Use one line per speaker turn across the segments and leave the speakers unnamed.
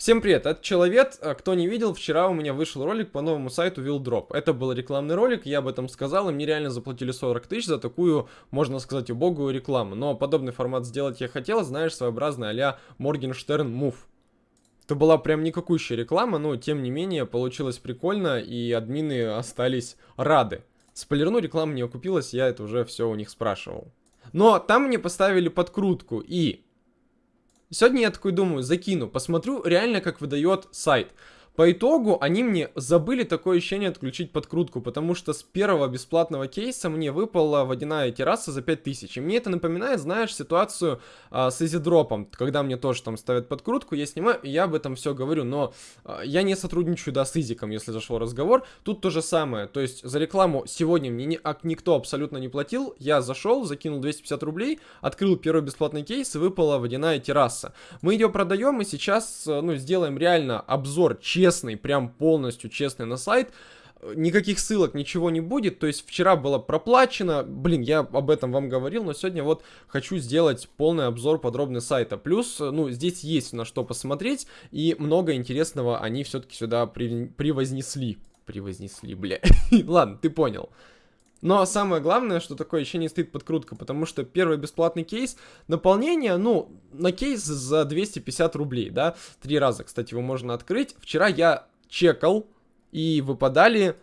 Всем привет, это Человек. А, кто не видел, вчера у меня вышел ролик по новому сайту Wildrop. Это был рекламный ролик, я об этом сказал, и мне реально заплатили 40 тысяч за такую, можно сказать, убогую рекламу. Но подобный формат сделать я хотел, знаешь, своеобразный а-ля Morgenstern Move. Это была прям никакущая реклама, но тем не менее получилось прикольно, и админы остались рады. Спойлерну, реклама не окупилась, я это уже все у них спрашивал. Но там мне поставили подкрутку, и Сегодня я такой думаю, закину, посмотрю реально, как выдает сайт. По итогу они мне забыли такое ощущение отключить подкрутку, потому что с первого бесплатного кейса мне выпала водяная терраса за 5000. И мне это напоминает, знаешь, ситуацию а, с изидропом, когда мне тоже там ставят подкрутку, я снимаю, и я об этом все говорю, но а, я не сотрудничаю, да, с изиком, если зашел разговор. Тут то же самое, то есть за рекламу сегодня мне ни, а, никто абсолютно не платил, я зашел, закинул 250 рублей, открыл первый бесплатный кейс и выпала водяная терраса. Мы ее продаем и сейчас, ну, сделаем реально обзор, честно честный, прям полностью честный на сайт, никаких ссылок, ничего не будет. То есть вчера было проплачено. Блин, я об этом вам говорил, но сегодня вот хочу сделать полный обзор подробный сайта. Плюс, ну, здесь есть на что посмотреть, и много интересного они все-таки сюда при, привознесли. Привознесли, бля. Ладно, ты понял. Но самое главное, что такое еще не стоит подкрутка, потому что первый бесплатный кейс, наполнение, ну, на кейс за 250 рублей, да, три раза, кстати, его можно открыть. Вчера я чекал, и выпадали,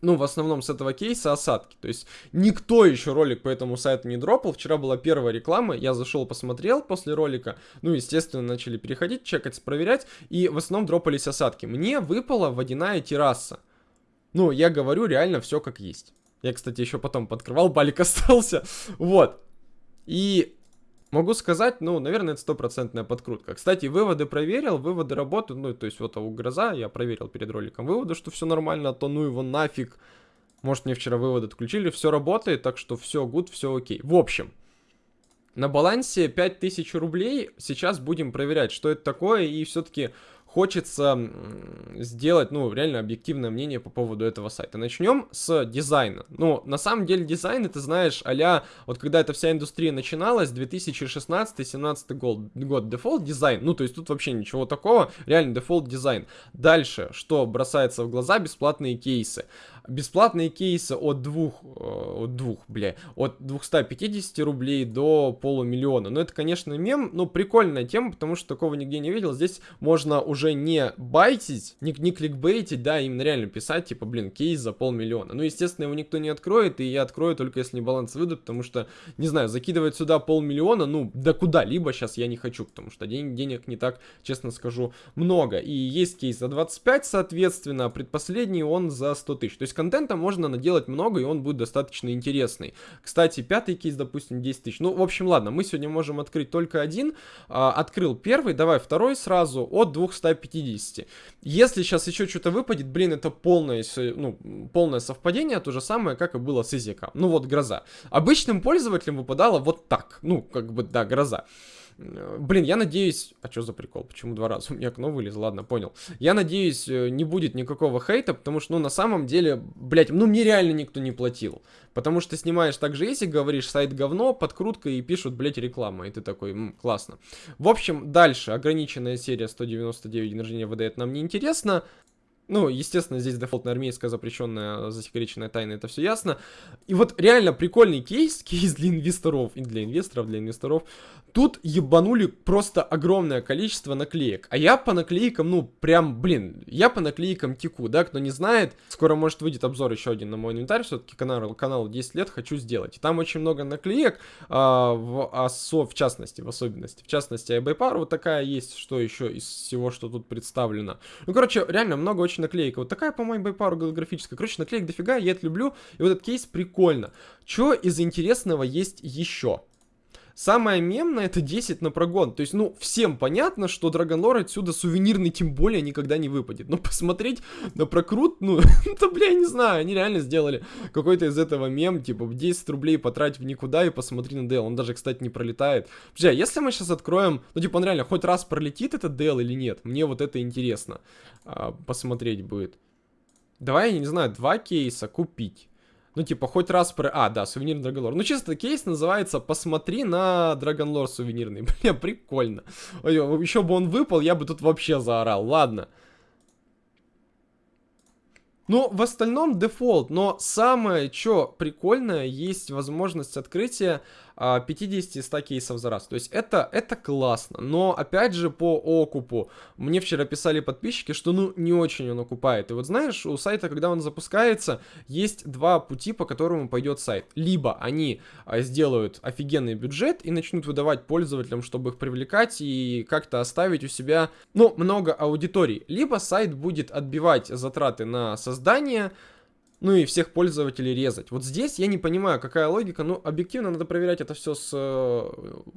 ну, в основном с этого кейса осадки. То есть никто еще ролик по этому сайту не дропал. Вчера была первая реклама, я зашел, посмотрел после ролика. Ну, естественно, начали переходить, чекать, проверять, и в основном дропались осадки. Мне выпала водяная терраса. Ну, я говорю реально все как есть. Я, кстати, еще потом подкрывал, балик остался. Вот. И могу сказать, ну, наверное, это стопроцентная подкрутка. Кстати, выводы проверил, выводы работают. Ну, то есть вот у гроза я проверил перед роликом выводы, что все нормально, а то ну его нафиг. Может, мне вчера выводы отключили, все работает, так что все гуд, все окей. В общем, на балансе 5000 рублей. Сейчас будем проверять, что это такое. И все-таки хочется сделать, ну, реально объективное мнение по поводу этого сайта. Начнем с дизайна. Ну, на самом деле дизайн, ты знаешь, а вот когда эта вся индустрия начиналась, 2016-17 год, год, дефолт дизайн, ну, то есть тут вообще ничего такого, реально дефолт дизайн. Дальше, что бросается в глаза, бесплатные кейсы бесплатные кейсы от двух, э, от двух, бля, от 250 рублей до полумиллиона. Но это, конечно, мем, но прикольная тема, потому что такого нигде не видел. Здесь можно уже не байтить, не, не кликбейтить, да, именно реально писать, типа, блин, кейс за полмиллиона. Ну, естественно, его никто не откроет, и я открою только если баланс выйдут, потому что, не знаю, закидывать сюда полмиллиона, ну, да куда-либо сейчас я не хочу, потому что день, денег не так, честно скажу, много. И есть кейс за 25, соответственно, а предпоследний он за 100 тысяч. То есть контента можно наделать много, и он будет достаточно интересный. Кстати, пятый кейс, допустим, 10 тысяч. Ну, в общем, ладно, мы сегодня можем открыть только один. А, открыл первый, давай второй сразу от 250. Если сейчас еще что-то выпадет, блин, это полное, ну, полное совпадение, то же самое, как и было с Изика. Ну вот, гроза. Обычным пользователям выпадало вот так. Ну, как бы, да, гроза. Блин, я надеюсь... А что за прикол? Почему два раза? У меня окно вылезло, ладно, понял. Я надеюсь, э, не будет никакого хейта, потому что, ну, на самом деле, блядь, ну, мне реально никто не платил. Потому что снимаешь так же, если говоришь сайт говно, подкрутка и пишут, блядь, реклама. И ты такой, м, классно. В общем, дальше. Ограниченная серия 199 день рождения выдает нам неинтересно. Ну, естественно, здесь дефолтная армейская запрещенная засекреченная тайна, это все ясно. И вот реально прикольный кейс, кейс для инвесторов, и для инвесторов, для инвесторов. Тут ебанули просто огромное количество наклеек. А я по наклейкам, ну, прям, блин, я по наклейкам теку, да, кто не знает, скоро может выйдет обзор еще один на мой инвентарь, все-таки канал, канал 10 лет хочу сделать. Там очень много наклеек, а, в, осо, в частности, в особенности. В частности, iBuyPar вот такая есть, что еще из всего, что тут представлено. Ну, короче, реально много очень наклеек. Вот такая, по-моему, iBuyPar голографическая. Короче, наклеек дофига, я это люблю. И вот этот кейс прикольно. Что из интересного есть еще? Самое мемное это 10 на прогон. То есть, ну, всем понятно, что Драгонлор отсюда сувенирный тем более никогда не выпадет. Но посмотреть на прокрут, ну, это, бля, я не знаю, они реально сделали какой-то из этого мем, типа, 10 рублей потратить в никуда и посмотри на DL. Он даже, кстати, не пролетает. Бля, если мы сейчас откроем, ну, типа, он реально хоть раз пролетит этот DL или нет, мне вот это интересно а, посмотреть будет. Давай, я не знаю, два кейса купить. Ну, типа, хоть раз про... А, да, сувенирный Драгонлор. Ну, чисто кейс называется «Посмотри на Драгонлор сувенирный». Бля, прикольно. Еще бы он выпал, я бы тут вообще заорал. Ладно. Ну, в остальном дефолт, но самое, что прикольное, есть возможность открытия 50-100 а, кейсов за раз. То есть это, это классно. Но опять же по окупу. Мне вчера писали подписчики, что ну не очень он окупает. И вот знаешь, у сайта, когда он запускается, есть два пути, по которому пойдет сайт. Либо они а, сделают офигенный бюджет и начнут выдавать пользователям, чтобы их привлекать и как-то оставить у себя, ну, много аудиторий. Либо сайт будет отбивать затраты на создание, ну и всех пользователей резать. Вот здесь я не понимаю, какая логика. Ну, объективно надо проверять это все с э,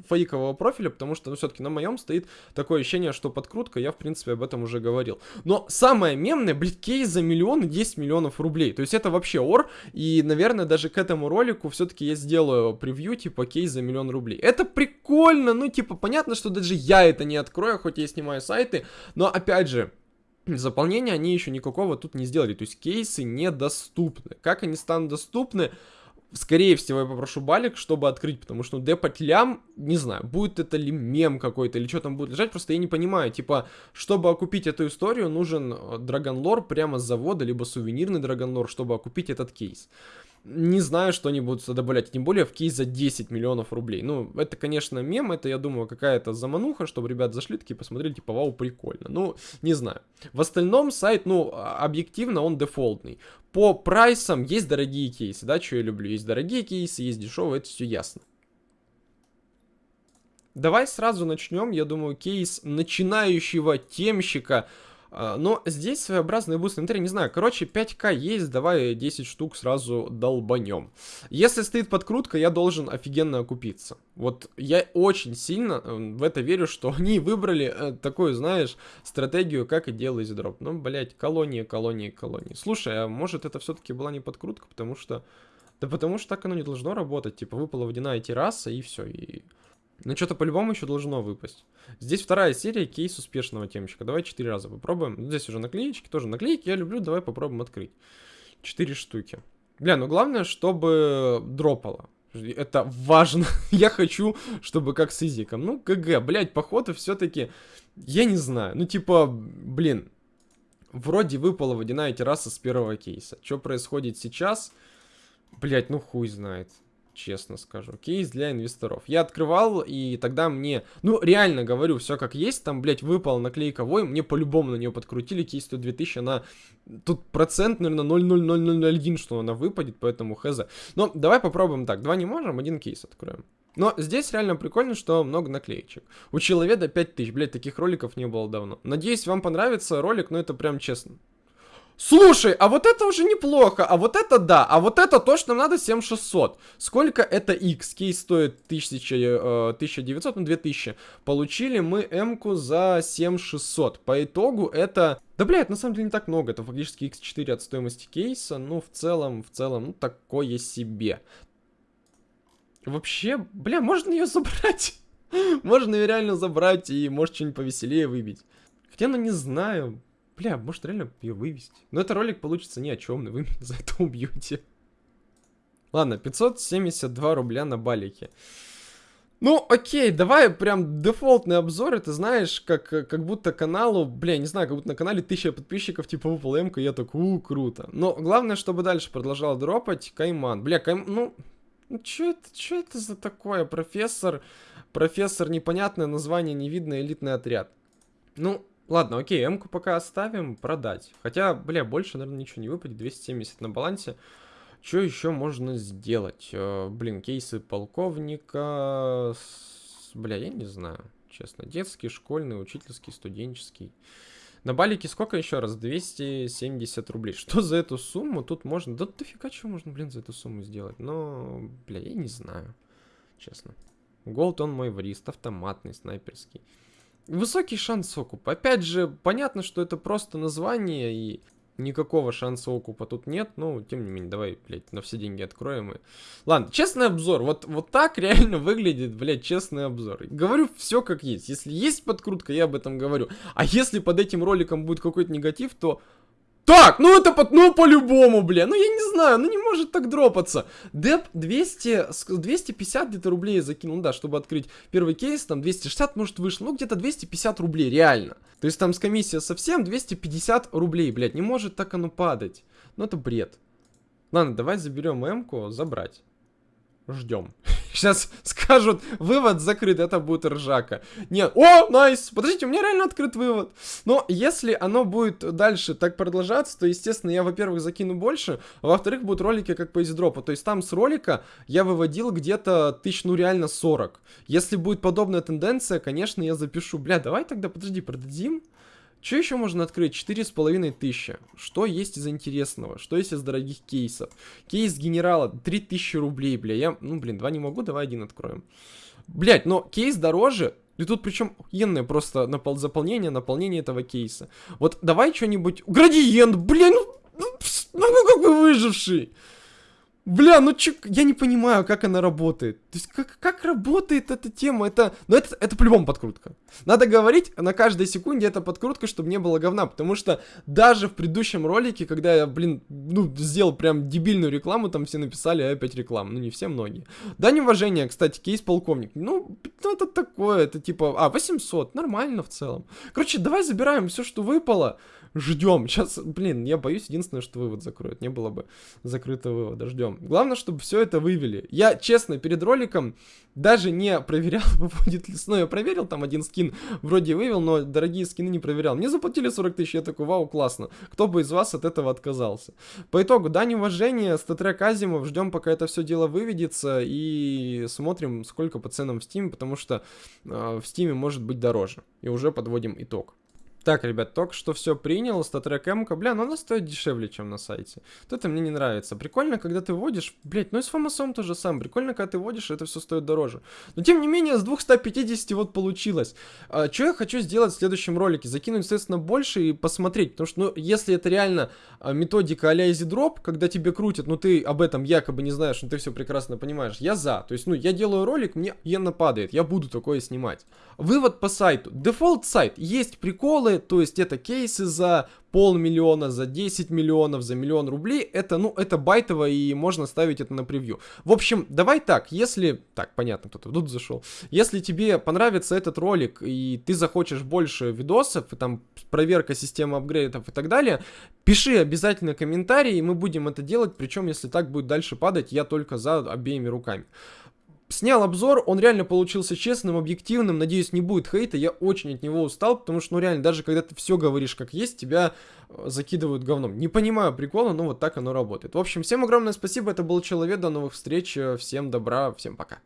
фейкового профиля, потому что, ну, все-таки на моем стоит такое ощущение, что подкрутка, я, в принципе, об этом уже говорил. Но самое мемное, блядь, кейс за миллион и 10 миллионов рублей. То есть это вообще ор, и, наверное, даже к этому ролику все-таки я сделаю превью, типа, кейс за миллион рублей. Это прикольно, ну, типа, понятно, что даже я это не открою, хоть я снимаю сайты, но, опять же, заполнения они еще никакого тут не сделали. То есть кейсы недоступны. Как они станут доступны? Скорее всего, я попрошу балик, чтобы открыть, потому что ну, лям, не знаю, будет это ли мем какой-то, или что там будет лежать, просто я не понимаю, типа, чтобы окупить эту историю, нужен драгонлор прямо с завода, либо сувенирный драгонлор, чтобы окупить этот кейс не знаю, что они будут добавлять, тем более в кейс за 10 миллионов рублей. Ну, это, конечно, мем, это, я думаю, какая-то замануха, чтобы ребят зашли такие, посмотрели, типа, вау, прикольно. Ну, не знаю. В остальном сайт, ну, а, объективно он дефолтный. По прайсам есть дорогие кейсы, да, что я люблю. Есть дорогие кейсы, есть дешевые, это все ясно. Давай сразу начнем, я думаю, кейс начинающего темщика но здесь своеобразный буст инвентарь, не знаю, короче, 5к есть, давай 10 штук сразу долбанем. Если стоит подкрутка, я должен офигенно окупиться. Вот я очень сильно э, в это верю, что они выбрали э, такую, знаешь, стратегию, как и делать дроп. Ну, блять, колония, колония, колония. Слушай, а может это все-таки была не подкрутка, потому что... Да потому что так оно не должно работать, типа выпала водяная терраса и все, и... Ну, что-то по-любому еще должно выпасть. Здесь вторая серия, кейс успешного темщика. Давай четыре раза попробуем. Ну, здесь уже наклеечки, тоже наклейки я люблю. Давай попробуем открыть. Четыре штуки. Бля, ну главное, чтобы дропало. Это важно. я хочу, чтобы как с изиком. Ну, ГГ, блядь, походу все-таки... Я не знаю. Ну, типа, блин. Вроде выпала водяная терраса с первого кейса. Что происходит сейчас? Блять, ну хуй знает честно скажу. Кейс для инвесторов. Я открывал, и тогда мне, ну, реально говорю, все как есть, там, блядь, выпал наклейка вой, мне по-любому на нее подкрутили, кейс стоит 2000, она, тут процент, наверное, 0,0001, что она выпадет, поэтому хз. Но давай попробуем так, два не можем, один кейс откроем. Но здесь реально прикольно, что много наклеечек. У человека 5000, блядь, таких роликов не было давно. Надеюсь, вам понравится ролик, но это прям честно. Слушай, а вот это уже неплохо, а вот это да, а вот это то, что нам надо 7600. Сколько это X? Кейс стоит 1000, э, 1900, ну 2000. Получили мы М-ку за 7600. По итогу это... Да, блядь, на самом деле не так много, это фактически X4 от стоимости кейса, ну в целом, в целом, ну такое себе. Вообще, бля, можно ее забрать? можно ее реально забрать и может что-нибудь повеселее выбить. Хотя, ну не знаю, Бля, может реально ее вывести. Но это ролик получится ни о чем, вы меня за это убьете. Ладно, 572 рубля на балике. Ну, окей, давай прям дефолтный обзор, это знаешь, как, как будто каналу, бля, не знаю, как будто на канале 1000 подписчиков, типа выпал м я так, у, круто. Но главное, чтобы дальше продолжал дропать Кайман. Бля, Кайм, ну, ну чё это, чё это за такое, профессор, профессор, непонятное название, не видно, элитный отряд. Ну, Ладно, окей, М-ку пока оставим, продать. Хотя, бля, больше, наверное, ничего не выпадет. 270 на балансе. Что еще можно сделать? Э, блин, кейсы полковника... Бля, я не знаю, честно. Детский, школьный, учительский, студенческий. На балике сколько еще раз? 270 рублей. Что за эту сумму тут можно? Да дофига чего можно, блин, за эту сумму сделать. Но, бля, я не знаю, честно. Голд он мой врист, автоматный, снайперский. Высокий шанс окупа. Опять же, понятно, что это просто название, и никакого шанса окупа тут нет. Но, тем не менее, давай, блядь, на все деньги откроем. И... Ладно, честный обзор. Вот, вот так реально выглядит, блядь, честный обзор. Говорю все как есть. Если есть подкрутка, я об этом говорю. А если под этим роликом будет какой-то негатив, то Так, ну это под, ну по-любому, бля. Ну я не знаю, ну не может так дропаться. Деп 200, 250 где-то рублей закинул, да, чтобы открыть первый кейс, там 260 может вышло, ну где-то 250 рублей, реально. То есть там с комиссия совсем 250 рублей, блядь, не может так оно падать. Ну это бред. Ладно, давай заберем М-ку, забрать. Ждем. Сейчас скажут, вывод закрыт, это будет ржака. Нет, о, найс, подождите, у меня реально открыт вывод. Но если оно будет дальше так продолжаться, то, естественно, я, во-первых, закину больше, а во-вторых, будут ролики как по издропу. То есть там с ролика я выводил где-то тысяч, ну реально 40. Если будет подобная тенденция, конечно, я запишу. Бля, давай тогда, подожди, продадим. Что еще можно открыть? Четыре с половиной тысячи. Что есть из интересного? Что есть из дорогих кейсов? Кейс генерала 3000 рублей, бля. Я, ну, блин, два не могу, давай один откроем. Блять, но кейс дороже. И тут причем охуенное просто напол заполнение, наполнение этого кейса. Вот давай что-нибудь... Градиент, блин, ну, ну, ну как бы выживший. Бля, ну чё, я не понимаю, как она работает. То есть, как, как работает эта тема? Это, ну это, это по-любому подкрутка. Надо говорить на каждой секунде это подкрутка, чтобы не было говна. Потому что даже в предыдущем ролике, когда я, блин, ну, сделал прям дебильную рекламу, там все написали опять рекламу. Ну, не все, многие. Да, неуважение, кстати, кейс полковник. Ну, это такое, это типа, а, 800, нормально в целом. Короче, давай забираем все, что выпало. Ждем. Сейчас, блин, я боюсь, единственное, что вывод закроют. Не было бы закрытого вывода. Ждем. Главное, чтобы все это вывели. Я, честно, перед роликом даже не проверял, выходит ли сно. Я проверил, там один скин вроде вывел, но дорогие скины не проверял. Мне заплатили 40 тысяч, я такой, вау, классно. Кто бы из вас от этого отказался? По итогу, дань уважения, статрек Азимов, ждем, пока это все дело выведется, и смотрим, сколько по ценам в Steam, потому что э, в Steam может быть дороже. И уже подводим итог. Так, ребят, только что все принял, статрек МК, бля, но она стоит дешевле, чем на сайте. Вот это мне не нравится. Прикольно, когда ты вводишь, блядь, ну и с фамасом то же самое. Прикольно, когда ты вводишь, это все стоит дороже. Но тем не менее, с 250 вот получилось. А, что я хочу сделать в следующем ролике? Закинуть, соответственно, больше и посмотреть. Потому что, ну, если это реально а, методика а-ля EasyDrop, когда тебе крутят, но ты об этом якобы не знаешь, но ты все прекрасно понимаешь, я за. То есть, ну, я делаю ролик, мне ена падает, я буду такое снимать. Вывод по сайту. Дефолт сайт. Есть приколы, то есть это кейсы за полмиллиона, за 10 миллионов, за миллион рублей, это, ну, это байтово, и можно ставить это на превью. В общем, давай так, если... Так, понятно, кто-то тут зашел. Если тебе понравится этот ролик, и ты захочешь больше видосов, и там проверка системы апгрейдов и так далее, пиши обязательно комментарии, и мы будем это делать, причем, если так будет дальше падать, я только за обеими руками. Снял обзор, он реально получился честным, объективным, надеюсь, не будет хейта, я очень от него устал, потому что, ну реально, даже когда ты все говоришь как есть, тебя э, закидывают говном. Не понимаю прикола, но вот так оно работает. В общем, всем огромное спасибо, это был Человек, до новых встреч, всем добра, всем пока.